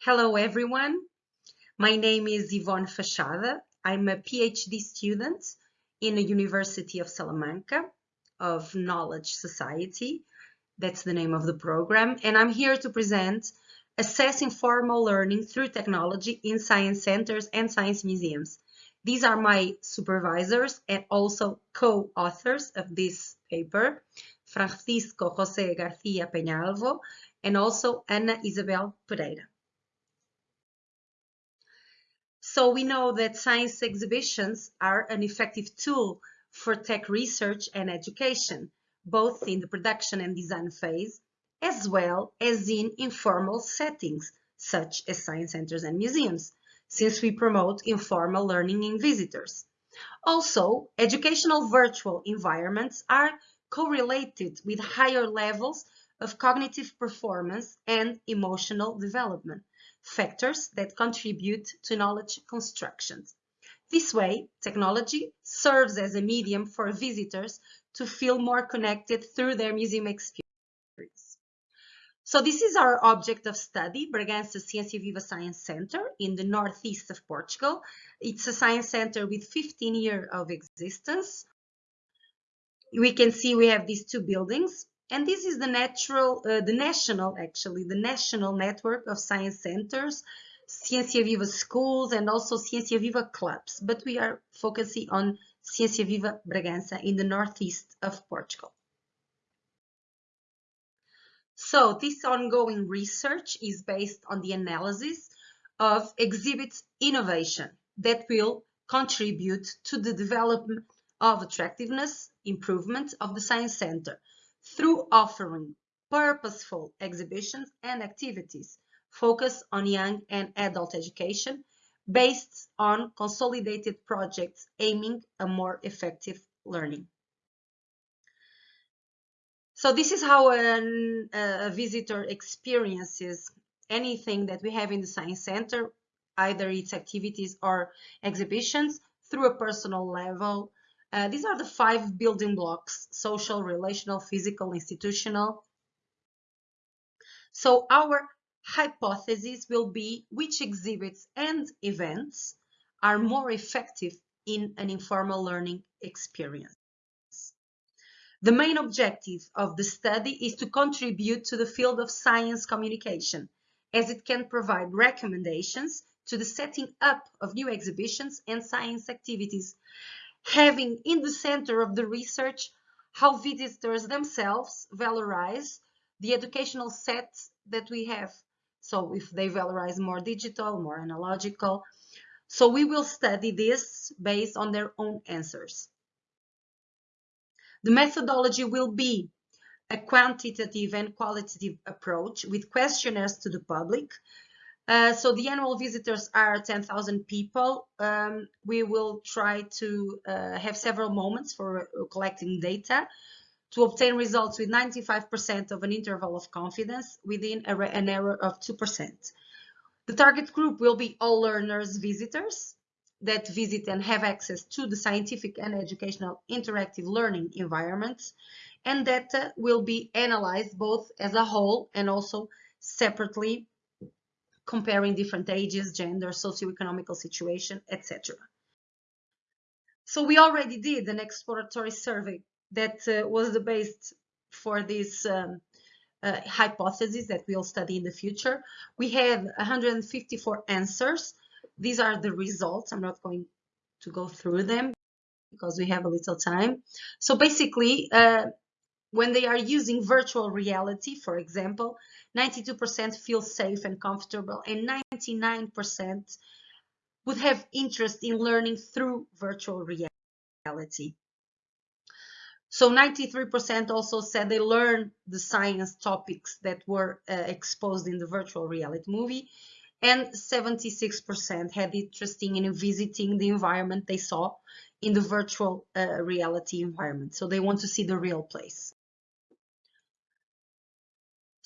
Hello, everyone. My name is Ivone Fachada. I'm a PhD student in the University of Salamanca of Knowledge Society. That's the name of the program. And I'm here to present Assessing Formal Learning through Technology in Science Centers and Science Museums. These are my supervisors and also co-authors of this paper, Francisco José García Peñalvo and also Ana Isabel Pereira. So we know that science exhibitions are an effective tool for tech research and education, both in the production and design phase, as well as in informal settings, such as science centers and museums, since we promote informal learning in visitors. Also, educational virtual environments are correlated with higher levels of cognitive performance and emotional development factors that contribute to knowledge construction. This way, technology serves as a medium for visitors to feel more connected through their museum experience. So this is our object of study, Bragança Ciência Viva Science Center in the northeast of Portugal. It's a science center with 15 years of existence. We can see we have these two buildings. And this is the natural, uh, the national, actually, the national network of science centers, Ciencia Viva schools, and also Ciencia Viva clubs. But we are focusing on Ciencia Viva Bragança in the northeast of Portugal. So this ongoing research is based on the analysis of exhibits innovation that will contribute to the development of attractiveness, improvement of the Science Center through offering purposeful exhibitions and activities focused on young and adult education based on consolidated projects aiming a more effective learning. So this is how an, a visitor experiences anything that we have in the Science Center, either its activities or exhibitions, through a personal level, uh, these are the five building blocks, social, relational, physical, institutional. So our hypothesis will be which exhibits and events are more effective in an informal learning experience. The main objective of the study is to contribute to the field of science communication, as it can provide recommendations to the setting up of new exhibitions and science activities having in the center of the research how visitors themselves valorize the educational sets that we have. So if they valorize more digital, more analogical. So we will study this based on their own answers. The methodology will be a quantitative and qualitative approach with questionnaires to the public uh, so the annual visitors are 10,000 people. Um, we will try to uh, have several moments for uh, collecting data to obtain results with 95% of an interval of confidence within a, an error of 2%. The target group will be all learners visitors that visit and have access to the scientific and educational interactive learning environments and data will be analyzed both as a whole and also separately comparing different ages, gender, socioeconomical situation, etc. So we already did an exploratory survey that uh, was the base for this um, uh, hypothesis that we'll study in the future. We have 154 answers. These are the results. I'm not going to go through them because we have a little time. So basically, uh, when they are using virtual reality, for example, 92% feel safe and comfortable, and 99% would have interest in learning through virtual reality. So 93% also said they learned the science topics that were uh, exposed in the virtual reality movie, and 76% had interest in visiting the environment they saw in the virtual uh, reality environment. So they want to see the real place.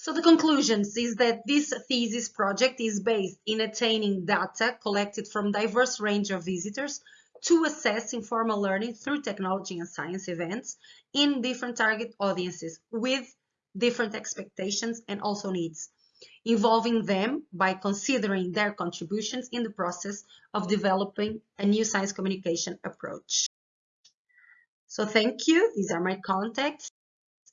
So the conclusions is that this thesis project is based in attaining data collected from diverse range of visitors to assess informal learning through technology and science events in different target audiences with different expectations and also needs. involving them by considering their contributions in the process of developing a new science communication approach. So thank you. These are my contacts.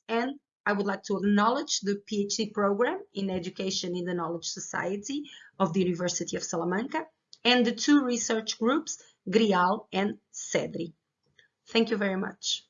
And I would like to acknowledge the PhD program in Education in the Knowledge Society of the University of Salamanca and the two research groups, GRIAL and CEDRI. Thank you very much.